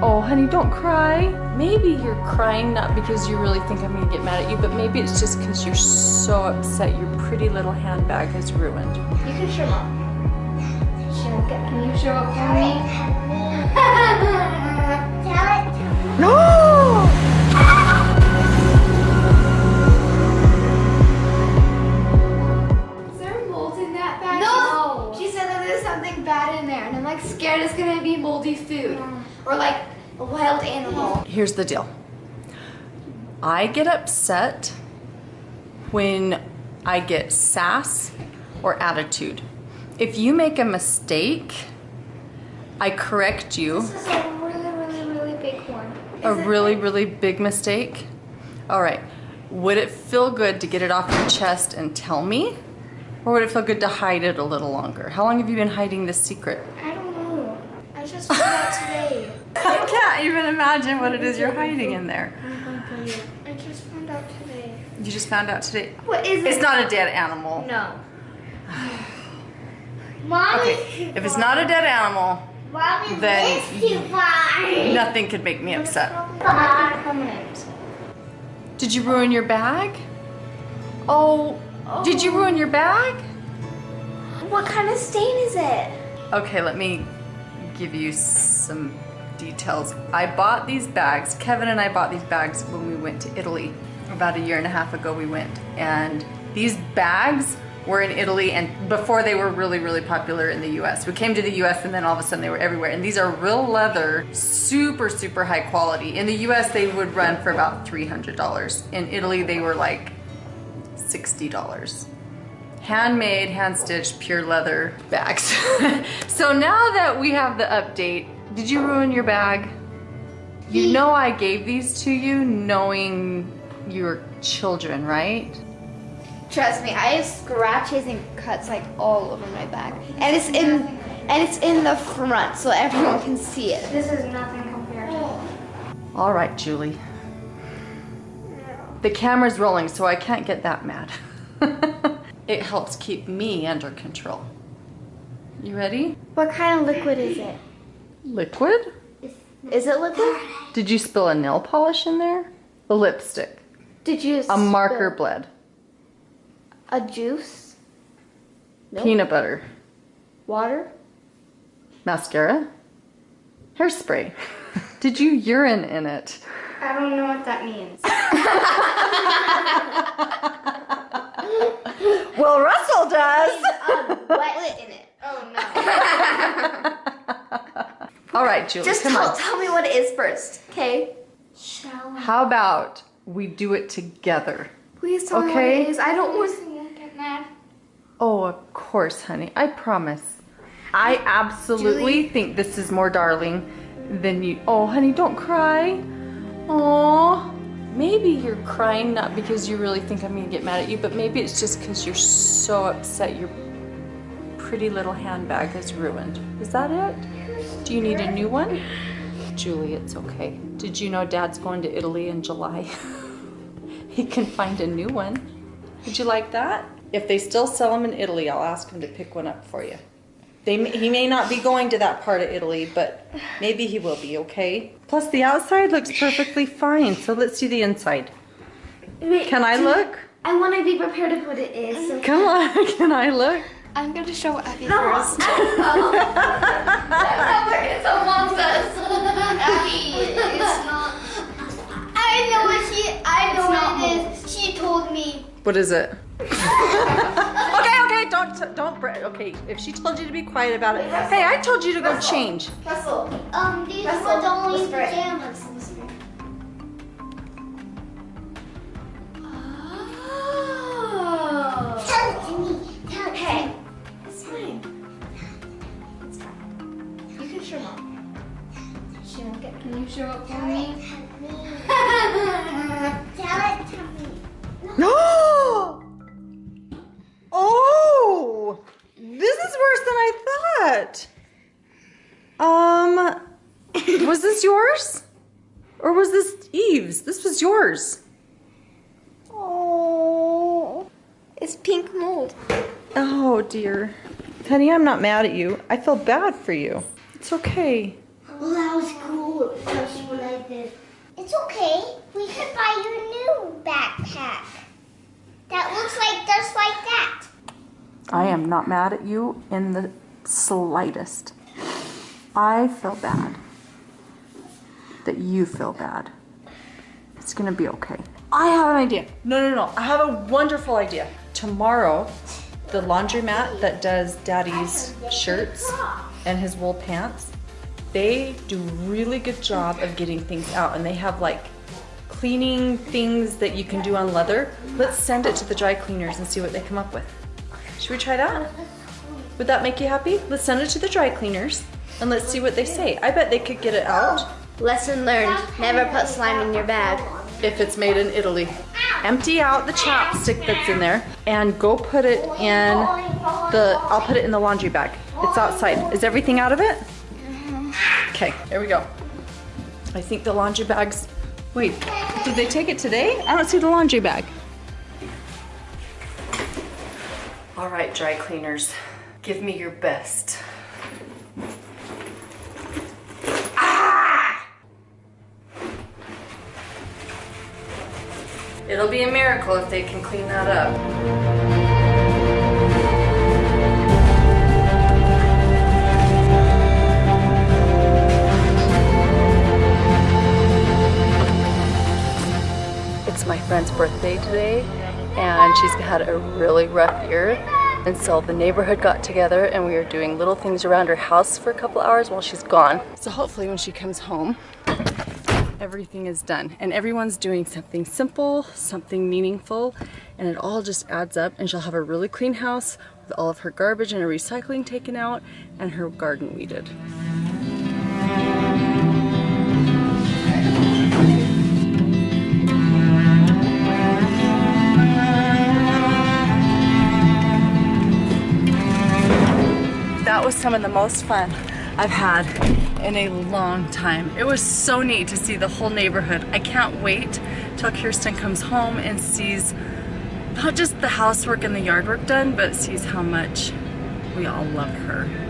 Oh, honey, don't cry. Maybe you're crying not because you really think I'm gonna get mad at you, but maybe it's just because you're so upset your pretty little handbag is ruined. You can show mom. Show, can you show up for me? moldy food or like a wild animal. Here's the deal. I get upset when I get sass or attitude. If you make a mistake, I correct you. This is a really, really, really big one. A Is it really, like- really big mistake. All right. Would it feel good to get it off your chest and tell me? Or would it feel good to hide it a little longer? How long have you been hiding this secret? I just found out today. I can't even imagine what it is you're hiding in there. I'm going to tell you. I just found out today. You just found out today. What is it? It's not a dead animal. No. Mommy. Okay. If it's not a dead animal, Mommy, Then nothing could make me upset. Did you ruin your bag? Oh, did you oh. ruin your bag? What kind of stain is it? Okay, let me give you some details. I bought these bags, Kevin and I bought these bags when we went to Italy. About a year and a half ago we went. And these bags were in Italy and before they were really, really popular in the US. We came to the US and then all of a sudden they were everywhere. And these are real leather, super, super high quality. In the US they would run for about $300. In Italy they were like $60 handmade, hand stitched, pure leather bags. so now that we have the update, did you ruin your bag? You know I gave these to you knowing you're children, right? Trust me, I have scratches and cuts like all over my back, and it's in and it's in the front so everyone can see it. This is nothing compared to. All right, Julie. The camera's rolling, so I can't get that mad. it helps keep me under control. You ready? What kind of liquid is it? Liquid? Is it liquid? Did you spill a nail polish in there? A lipstick? Did you? A marker bled? A juice? Nope. Peanut butter? Water? Mascara? Hairspray? Did you urine in it? I don't know what that means. Well, Russell does. wet in it. Oh no. All right, Julie, Just come tell, on. tell me what it is first, okay? Shall How about we do it together? Please tell me what it is. I don't want to get mad. Oh, of course, honey. I promise. I absolutely Julie? think this is more darling than you. Oh, honey, don't cry. Oh, maybe you're crying not because you really think I'm gonna get mad at you, but maybe it's just because you're so upset your pretty little handbag is ruined. Is that it? Do you need a new one? Julie, it's okay. Did you know Dad's going to Italy in July? he can find a new one. Would you like that? If they still sell them in Italy, I'll ask him to pick one up for you. They, he may not be going to that part of Italy, but maybe he will be, okay? Plus, the outside looks perfectly fine, so let's see the inside. Wait, Can I look? I want to be prepared of what it is. So Come on, can I look? I'm gonna show Abby No, first. it's among us. it's not. I know what she. I know It's what it is. She told me. What is it? okay, okay, don't, don't, okay, if she told you to be quiet about it. Hey, I told you to go change. Russell. Um, these Russell, were the only pajamas. Can you show up for me? Tell it to me. No! Oh! This is worse than I thought. Um, was this yours? Or was this Eve's? This was yours. Oh. It's pink mold. Oh dear. Honey, I'm not mad at you. I feel bad for you. It's okay. Well, that was cool. That's what I did. It's okay. We could buy you a new backpack. That looks like just like that. I am not mad at you in the slightest. I feel bad that you feel bad. It's gonna be okay. I have an idea. No, no, no. I have a wonderful idea. Tomorrow, the laundromat that does daddy's shirts and his wool pants, they do really good job of getting things out and they have like cleaning things that you can do on leather. Let's send it to the dry cleaners and see what they come up with. Should we try that? Would that make you happy? Let's send it to the dry cleaners and let's see what they say. I bet they could get it out Lesson learned: never put slime in your bag. if it's made in Italy. Empty out the chapstick that's in there and go put it in the, I'll put it in the laundry bag. It's outside. Is everything out of it? Okay, there we go. I think the laundry bags, wait, did they take it today? I don't see the laundry bag. All right, dry cleaners, give me your best. Ah! It'll be a miracle if they can clean that up. Today, and she's had a really rough year. And so the neighborhood got together and we were doing little things around her house for a couple hours while she's gone. So hopefully when she comes home, everything is done and everyone's doing something simple, something meaningful, and it all just adds up and she'll have a really clean house with all of her garbage and her recycling taken out and her garden weeded. Some of the most fun I've had in a long time. It was so neat to see the whole neighborhood. I can't wait till Kirsten comes home and sees not just the housework and the yard work done, but sees how much we all love her.